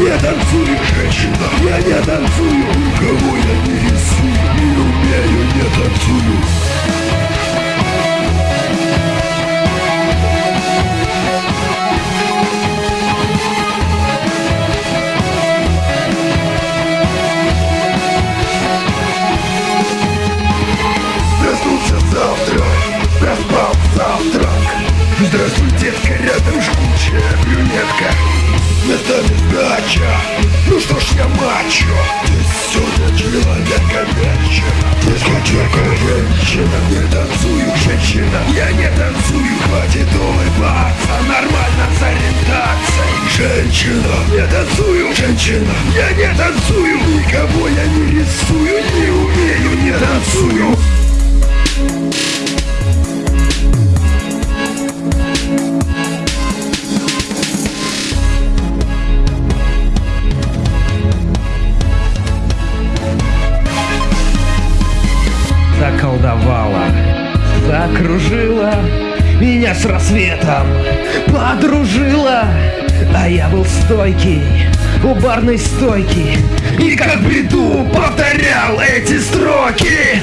Я танцую, женщина, я не танцую, никого я не рисую, не люблю. Здравствуй, детка, рядом жгучая брюнетка. Местами сдача. Ну что ж я мачо? Ты сегодня человека мяча. Ты скачерка женщина Не танцую, женщина. Я не танцую, хватит улыбаться. Нормально с ориентацией. Женщина, не танцую, женщина. Я не танцую Никого я не рисую, не умею, не заколдовала, закружила меня с рассветом, подружила, а я был стойкий у барной стойки и как бреду повторял эти строки.